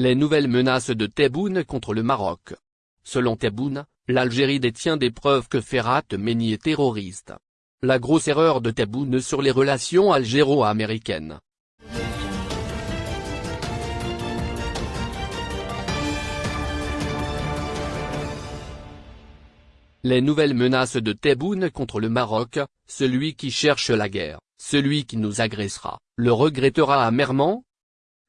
Les nouvelles menaces de Tebboune contre le Maroc. Selon Tebboune, l'Algérie détient des preuves que Ferhat Meni est terroriste. La grosse erreur de Tebboune sur les relations algéro-américaines. Les nouvelles menaces de Tebboune contre le Maroc, celui qui cherche la guerre, celui qui nous agressera, le regrettera amèrement,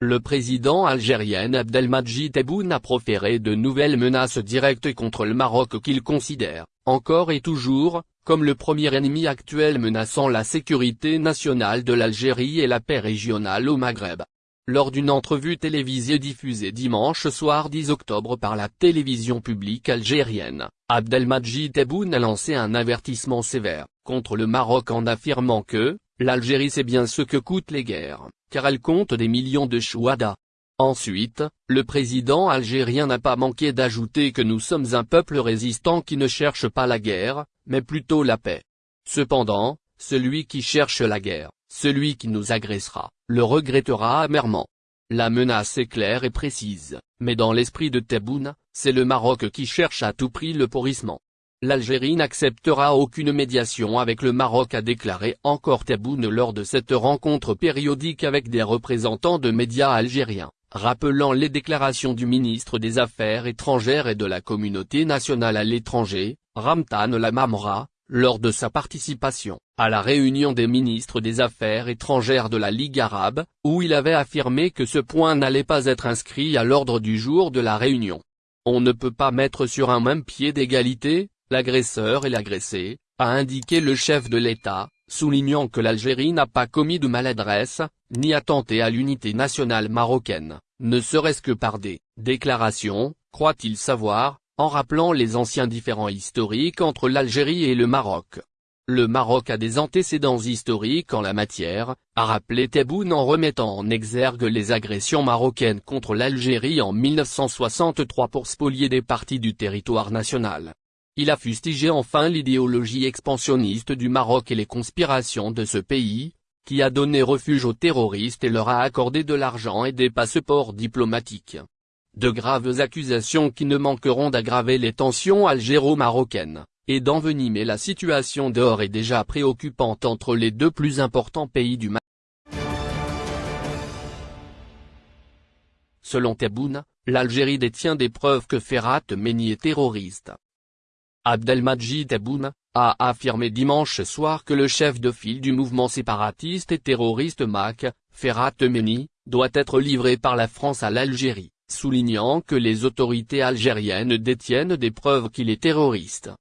le président algérien Abdelmadjid Tebboune a proféré de nouvelles menaces directes contre le Maroc qu'il considère, encore et toujours, comme le premier ennemi actuel menaçant la sécurité nationale de l'Algérie et la paix régionale au Maghreb. Lors d'une entrevue télévisée diffusée dimanche soir 10 octobre par la télévision publique algérienne, Abdelmadjid Tebboune a lancé un avertissement sévère, contre le Maroc en affirmant que, l'Algérie sait bien ce que coûtent les guerres car elle compte des millions de chouadas. Ensuite, le président algérien n'a pas manqué d'ajouter que nous sommes un peuple résistant qui ne cherche pas la guerre, mais plutôt la paix. Cependant, celui qui cherche la guerre, celui qui nous agressera, le regrettera amèrement. La menace est claire et précise, mais dans l'esprit de Tebboune, c'est le Maroc qui cherche à tout prix le pourrissement. L'Algérie n'acceptera aucune médiation avec le Maroc a déclaré encore Tebboune lors de cette rencontre périodique avec des représentants de médias algériens, rappelant les déclarations du ministre des Affaires étrangères et de la communauté nationale à l'étranger, Ramtan Lamamra, lors de sa participation à la réunion des ministres des Affaires étrangères de la Ligue arabe, où il avait affirmé que ce point n'allait pas être inscrit à l'ordre du jour de la réunion. On ne peut pas mettre sur un même pied d'égalité, l'agresseur et l'agressé, a indiqué le chef de l'État, soulignant que l'Algérie n'a pas commis de maladresse, ni attenté à l'unité nationale marocaine, ne serait-ce que par des déclarations, croit-il savoir, en rappelant les anciens différends historiques entre l'Algérie et le Maroc. Le Maroc a des antécédents historiques en la matière, a rappelé Tebboune en remettant en exergue les agressions marocaines contre l'Algérie en 1963 pour spolier des parties du territoire national. Il a fustigé enfin l'idéologie expansionniste du Maroc et les conspirations de ce pays, qui a donné refuge aux terroristes et leur a accordé de l'argent et des passeports diplomatiques. De graves accusations qui ne manqueront d'aggraver les tensions algéro-marocaines, et d'envenimer la situation d'or et déjà préoccupante entre les deux plus importants pays du Maroc. Selon Tebboune, l'Algérie détient des preuves que Ferhat Meni est terroriste. Abdelmadjid Tebboune, a affirmé dimanche soir que le chef de file du mouvement séparatiste et terroriste MAC, Ferhat Meni, doit être livré par la France à l'Algérie, soulignant que les autorités algériennes détiennent des preuves qu'il est terroriste.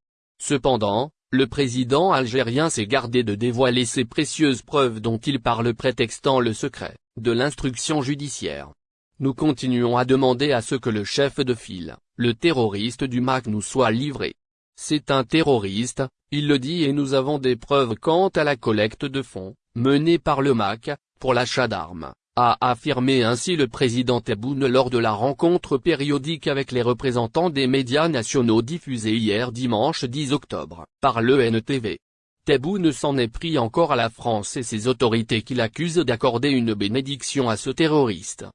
Cependant, le président algérien s'est gardé de dévoiler ces précieuses preuves dont il parle prétextant le secret, de l'instruction judiciaire. Nous continuons à demander à ce que le chef de file, le terroriste du MAC nous soit livré. C'est un terroriste, il le dit et nous avons des preuves quant à la collecte de fonds, menée par le MAC, pour l'achat d'armes, a affirmé ainsi le président Tebboune lors de la rencontre périodique avec les représentants des médias nationaux diffusée hier dimanche 10 octobre, par l'ENTV. Tebboune s'en est pris encore à la France et ses autorités qui l'accusent d'accorder une bénédiction à ce terroriste.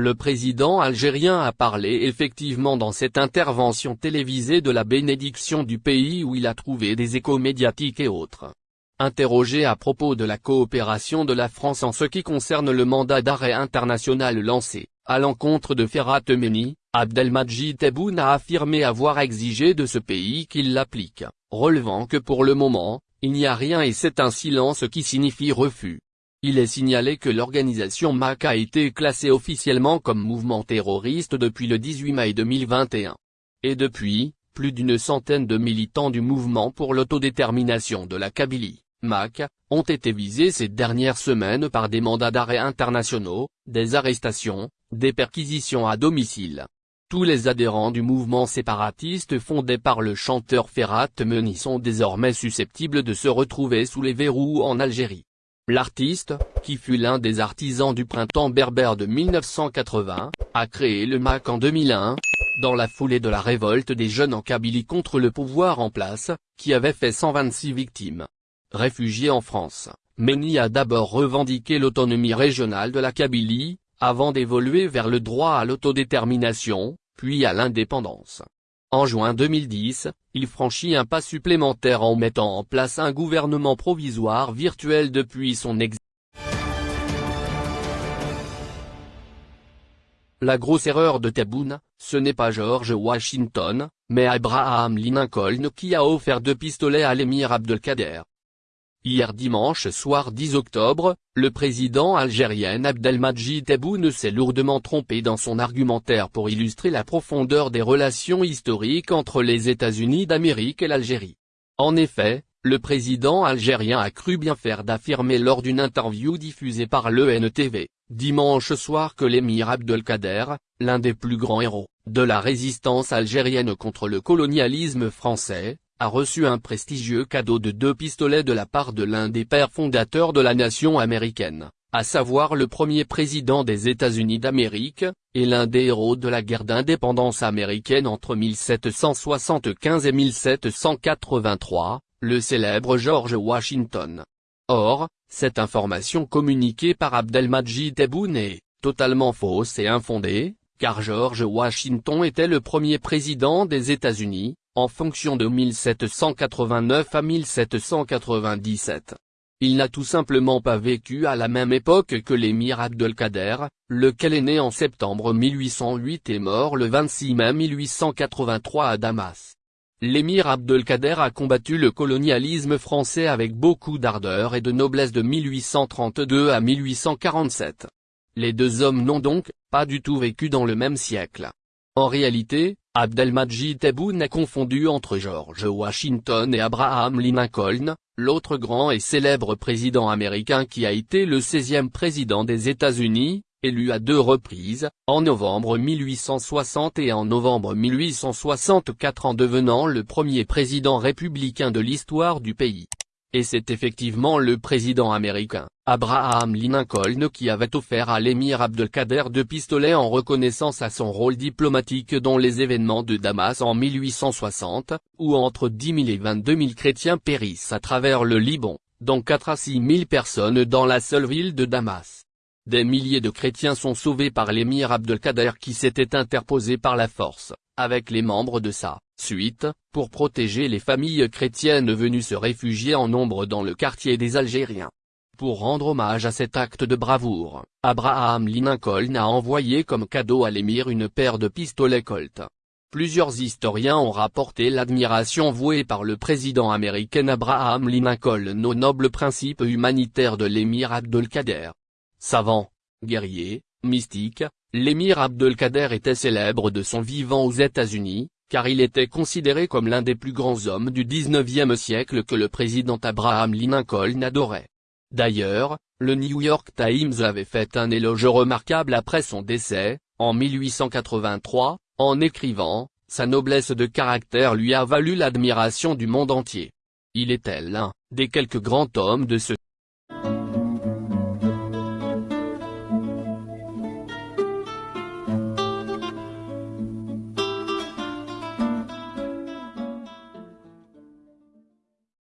Le président algérien a parlé effectivement dans cette intervention télévisée de la bénédiction du pays où il a trouvé des échos médiatiques et autres. Interrogé à propos de la coopération de la France en ce qui concerne le mandat d'arrêt international lancé, à l'encontre de Ferhat Meni, Abdelmadjid Tebboune a affirmé avoir exigé de ce pays qu'il l'applique, relevant que pour le moment, il n'y a rien et c'est un silence qui signifie refus. Il est signalé que l'organisation MAC a été classée officiellement comme mouvement terroriste depuis le 18 mai 2021. Et depuis, plus d'une centaine de militants du mouvement pour l'autodétermination de la Kabylie, MAC, ont été visés ces dernières semaines par des mandats d'arrêt internationaux, des arrestations, des perquisitions à domicile. Tous les adhérents du mouvement séparatiste fondé par le chanteur Ferhat Meni sont désormais susceptibles de se retrouver sous les verrous en Algérie. L'artiste, qui fut l'un des artisans du printemps berbère de 1980, a créé le MAC en 2001, dans la foulée de la révolte des jeunes en Kabylie contre le pouvoir en place, qui avait fait 126 victimes. Réfugié en France, Meni a d'abord revendiqué l'autonomie régionale de la Kabylie, avant d'évoluer vers le droit à l'autodétermination, puis à l'indépendance. En juin 2010, il franchit un pas supplémentaire en mettant en place un gouvernement provisoire virtuel depuis son exil. La grosse erreur de Tebboune, ce n'est pas George Washington, mais Abraham Lincoln qui a offert deux pistolets à l'émir Abdelkader. Hier dimanche soir 10 octobre, le président algérien Abdelmadjid Tebboune s'est lourdement trompé dans son argumentaire pour illustrer la profondeur des relations historiques entre les États-Unis d'Amérique et l'Algérie. En effet, le président algérien a cru bien faire d'affirmer lors d'une interview diffusée par l'ENTV, dimanche soir que l'émir Abdelkader, l'un des plus grands héros de la résistance algérienne contre le colonialisme français, a reçu un prestigieux cadeau de deux pistolets de la part de l'un des pères fondateurs de la nation américaine, à savoir le premier président des États-Unis d'Amérique, et l'un des héros de la guerre d'indépendance américaine entre 1775 et 1783, le célèbre George Washington. Or, cette information communiquée par Abdelmadjid Tebboune est totalement fausse et infondée, car George Washington était le premier président des États-Unis, en fonction de 1789 à 1797. Il n'a tout simplement pas vécu à la même époque que l'émir Abdelkader, lequel est né en septembre 1808 et mort le 26 mai 1883 à Damas. L'émir Abdelkader a combattu le colonialisme français avec beaucoup d'ardeur et de noblesse de 1832 à 1847. Les deux hommes n'ont donc, pas du tout vécu dans le même siècle. En réalité, Abdelmadjid Tebboune a confondu entre George Washington et Abraham Lincoln, l'autre grand et célèbre président américain qui a été le 16e président des États-Unis, élu à deux reprises, en novembre 1860 et en novembre 1864 en devenant le premier président républicain de l'histoire du pays. Et c'est effectivement le président américain, Abraham Lincoln qui avait offert à l'émir Abdelkader deux pistolets en reconnaissance à son rôle diplomatique dans les événements de Damas en 1860, où entre 10 000 et 22 000 chrétiens périssent à travers le Liban, dont 4 à 6 000 personnes dans la seule ville de Damas. Des milliers de chrétiens sont sauvés par l'émir Abdelkader qui s'était interposé par la force, avec les membres de sa suite, pour protéger les familles chrétiennes venues se réfugier en nombre dans le quartier des Algériens. Pour rendre hommage à cet acte de bravoure, Abraham Lincoln a envoyé comme cadeau à l'émir une paire de pistolets Colt. Plusieurs historiens ont rapporté l'admiration vouée par le président américain Abraham Lincoln aux nobles principes humanitaires de l'émir Abdelkader. Savant, guerrier, mystique, l'émir Abdelkader était célèbre de son vivant aux États-Unis, car il était considéré comme l'un des plus grands hommes du 19e siècle que le président Abraham Lincoln adorait. D'ailleurs, le New York Times avait fait un éloge remarquable après son décès, en 1883, en écrivant, sa noblesse de caractère lui a valu l'admiration du monde entier. Il était l'un des quelques grands hommes de ce